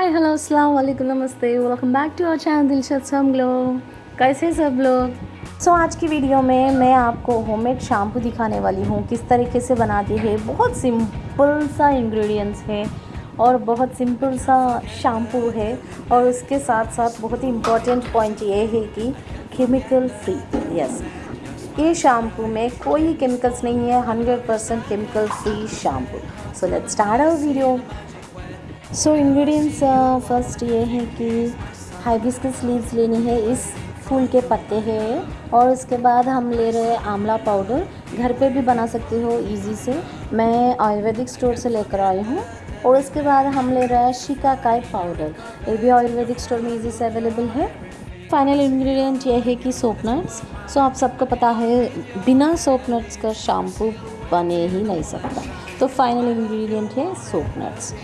Hi hello अस्सलाम वालेकुम नमस्ते welcome back to our channel Dilshad some glow कैसे सब लोग? सो so, आज की वीडियो में मैं आपको होममेड शैम्पू दिखाने वाली हूँ। किस तरीके से बनाती है? बहुत सिंपल सा इंग्रेडिएंट्स है और बहुत सिंपल सा शैम्पू है और उसके साथ साथ बहुत ही इम्पोर्टेंट पॉइंट ये है कि केमिकल फ्री यस ये शैम्पू में कोई केमिकल्स नहीं है hundred percent chemical free shampoo so let's start our video so ingredients first ये है कि हाइबिस्कस लीव्स लेनी है। इस फूल के पत्ते हैं और उसके बाद हम ले रहे हैं आंवला पाउडर घर पे भी बना सकते हो इजी से। मैं आयुर्वेदिक स्टोर से लेकर आई हूँ। और उसके बाद हम ले रहे हैं शिकाकाई पाउडर ये भी आयुर्वेदिक स्टोर में इजी से अवेलेबल है। फाइनल इंग्रेडिएंट ये है कि सोप नट्स सो आप सबको पता है, बिना सोप नट्स का शैम्पू बने ही नहीं सकता। तो फाइनल इंग्रेडिएंट है soap nuts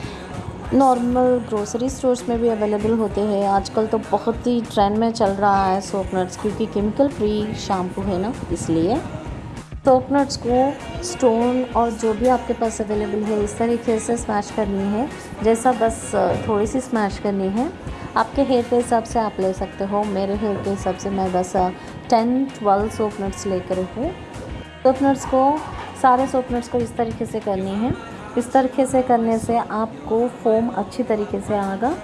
normal grocery stores में भी अवेलेबल होते हैं। आजकल तो बहुत ही ट्रेंड में चल रहा है सोप नट्स क्योंकि केमिकल फ्री शैम्पू है ना, इसलिए। सोप नट्स को स्टोन और जो भी आपके पास अवेलेबल है, इस तरीके से स्मैश करनी है। जैसा बस थोड़ी सी स्मैश करनी है। आपके हेयर के हिसाब से आप ले सकते हो। मेरे हेयर के हिसाब से मैं बस टेन ट्वेल्व सोप नट्स लेकर हूँ। सोप नट्स को, सारे सोप नट्स को इस तरीके से करनी है। इस तरीके से करने से आपको फोम अच्छी तरीके से आएगा।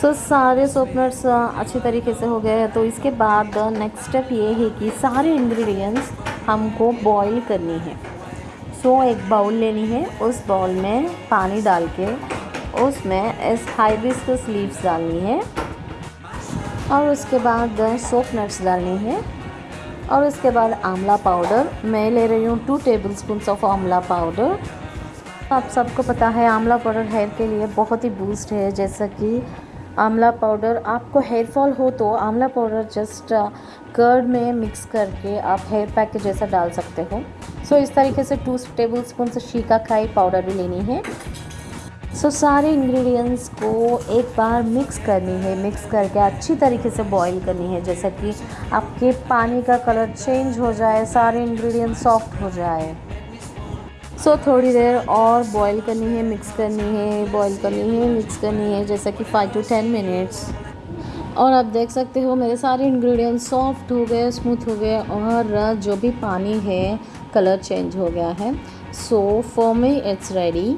सो so, सारे सोपनट्स अच्छी तरीके से हो गए हैं। तो इसके बाद नेक्स्ट स्टेप ये है कि सारे इंग्रेडिएंट्स हमको बॉईल करनी है। सो so, एक बाउल लेनी है। उस बाउल में पानी डाल के उसमें इस हाइबिस्कस लीव्स डालनी है। और उसके बाद सोप नट्स डालनी है। और उसके बाद आंवला पाउडर। मैं ले रही हूँ टू टेबल स्पून ऑफ़ आंवला पाउडर। आप सबको पता है आंवला पाउडर हेयर के लिए बहुत ही बूस्ट है। जैसा कि आंवला पाउडर आपको हेयर फॉल हो तो आंवला पाउडर जस्ट कर्ड में मिक्स करके आप हेयर पैक के जैसा डाल सकते हो। सो so, इस तरीके से टू टेबल स्पून से शीका खाई पाउडर भी लेनी है। सो so, सारे इंग्रेडिएंट्स को एक बार मिक्स करनी है। मिक्स करके अच्छी तरीके से बॉईल करनी है। जैसे कि आपके पानी का कलर चेंज हो जाए सारे इंग्रेडिएंट्स सॉफ्ट हो जाए। सो so, थोड़ी देर और बॉईल करनी है मिक्स करनी है बॉईल करनी है मिक्स करनी है जैसे कि फ़ाइव टू टेन मिनट्स और आप देख सकते हो मेरे सारे इंग्रेडिएंट्स सॉफ्ट हो गए स्मूथ हो गए और जो भी पानी है कलर चेंज हो गया है। So for me it's ready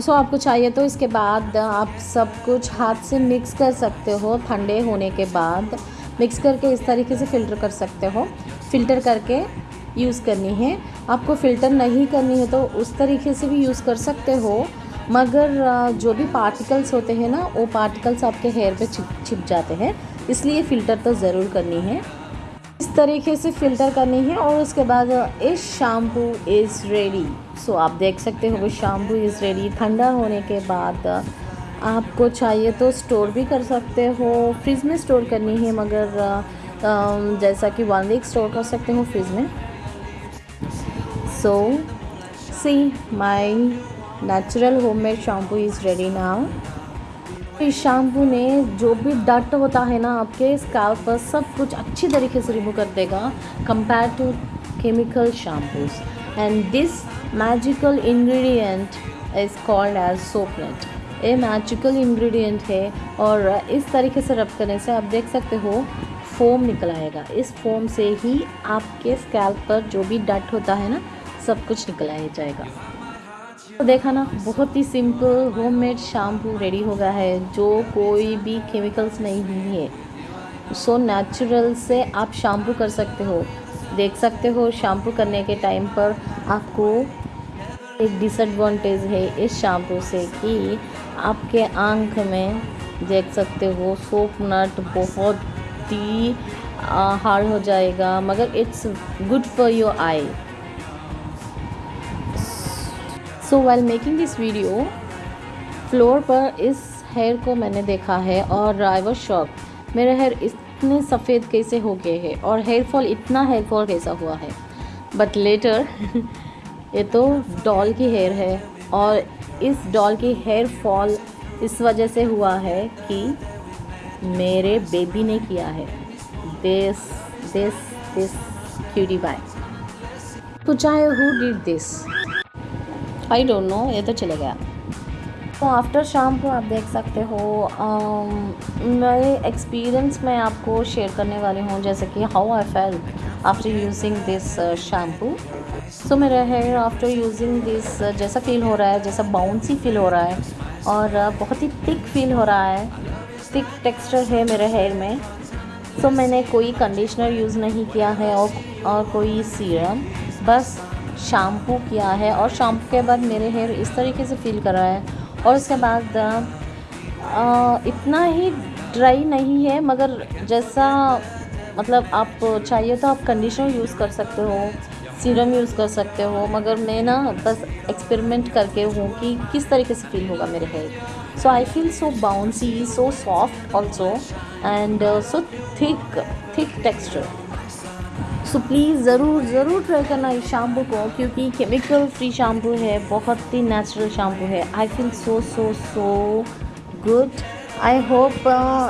सो आपको चाहिए तो इसके बाद आप सब कुछ हाथ से मिक्स कर सकते हो, ठंडे होने के बाद। मिक्स करके इस तरीके से फ़िल्टर कर सकते हो। फ़िल्टर करके यूज़ करनी है। आपको फ़िल्टर नहीं करनी है तो उस तरीके से भी यूज़ कर सकते हो। मगर जो भी पार्टिकल्स होते हैं ना, वो पार्टिकल्स आपके हेयर पे छिप छिप जाते हैं। इसलिए फ़िल्टर तो ज़रूर करनी है। तरीके से फ़िल्टर करनी है और उसके बाद इस शैम्पू इज़ रेडी सो आप देख सकते हो, वो शैम्पू इज़ रेडी ठंडा होने के बाद आपको चाहिए तो स्टोर भी कर सकते हो। फ्रिज में स्टोर करनी है, मगर जैसा कि वन वीक स्टोर कर सकते हो फ्रिज में। So see my natural homemade shampoo is ready now इस शैम्पू ने जो भी डट होता है ना आपके स्कैल्प पर, सब कुछ अच्छी तरीके से रिमूव कर देगा compare to chemical shampoos and this magical ingredient is called as soapnut ये मैजिकल इंग्रेडिएंट है और इस तरीके से रब करने से आप देख सकते हो फोम निकल आएगा। इस फोम से ही आपके स्कैल्प पर जो भी डट होता है ना, सब कुछ निकल आ जाएगा। तो देखा ना, बहुत ही सिंपल होममेड शैम्पू रेडी हो गया है, जो कोई भी केमिकल्स नहीं है। सो नेचुरल से आप शैम्पू कर सकते हो। देख सकते हो शैम्पू करने के टाइम पर आपको एक डिसएडवांटेज है इस शैम्पू से कि आपके आँख में देख सकते हो सोप नट बहुत ही हार्ड हो जाएगा, मगर it's good for your eye so well making this video floor पर इस हेयर को मैंने देखा है और आई वॉज़ शॉक मेरा हेयर इतने सफ़ेद कैसे हो गए हैं और हेयर फॉल इतना हेयर फॉल कैसा हुआ है? बट लेटर ये तो डॉल की हेयर है और इस डॉल की हेयर फॉल इस वजह से हुआ है कि मेरे बेबी ने किया है। This this this cutie by तो चाहे who did this I don't know ये तो चले गया। सो आफ्टर शैम्पू आप देख सकते हो मेरे एक्सपीरियंस मैं आपको शेयर करने वाली हूँ जैसे कि how I feel after using this shampoo so मेरा हेयर आफ्टर यूजिंग दिस जैसा फील हो रहा है जैसा बाउंसी फील हो रहा है और uh, बहुत ही थिक फील हो रहा है थिक टेक्सचर है मेरे हेयर में. सो so, मैंने कोई कंडीशनर यूज़ नहीं किया है और और कोई सीरम बस शैम्पू किया है और शैम्पू के बाद मेरे हेयर इस तरीके से फील कर रहा है. और उसके बाद इतना ही ड्राई नहीं है, मगर जैसा मतलब आप चाहिए तो आप कंडीशनर यूज़ कर सकते हो सीरम यूज़ कर सकते हो, मगर मैं ना बस एक्सपेरिमेंट करके हूँ कि किस तरीके से फील होगा मेरे hair so I feel so bouncy so soft also and so thick thick texture so please ज़रूर ज़रूर ट्राई करना इस शैम्पू को, क्योंकि केमिकल फ्री शैम्पू है, बहुत ही नेचुरल शैम्पू है। I feel so so so good I hope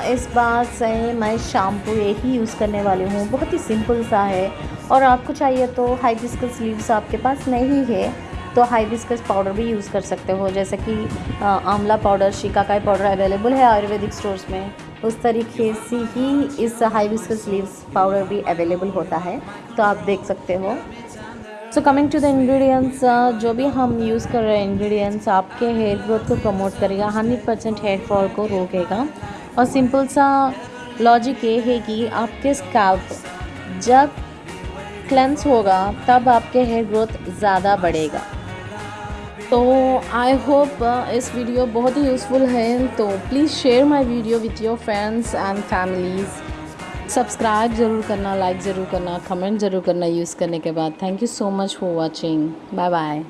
इस बात से मैं शैम्पू यही यूज़ करने वाली हूँ। बहुत ही सिंपल सा है। और आपको चाहिए तो हाई हाइबिस्कस लीव्स आपके पास नहीं है तो हाइबिस्कस पाउडर भी यूज़ कर सकते हो। जैसे कि आंवला पाउडर शिकाकाई पाउडर अवेलेबल है आयुर्वेदिक स्टोर्स में। उस तरीके से ही इस हाइबिस्कस लीव्स पाउडर भी अवेलेबल होता है तो आप देख सकते हो। So coming to the ingredients जो भी हम यूज़ कर रहे हैं इंग्रेडिएंट्स आपके हेयर ग्रोथ को प्रमोट करेगा हंड्रेड परसेंट हेयर फॉल को रोकेगा। और सिंपल सा लॉजिक ये है कि आपके स्कैल्प जब क्लेंस होगा, तब आपके हेयर ग्रोथ ज़्यादा बढ़ेगा। तो आई होप uh, इस वीडियो बहुत ही यूज़फुल है तो please share my video with your friends and families subscribe ज़रूर करना लाइक ज़रूर करना कमेंट ज़रूर करना यूज़ करने के बाद. Thank you so much for watching bye bye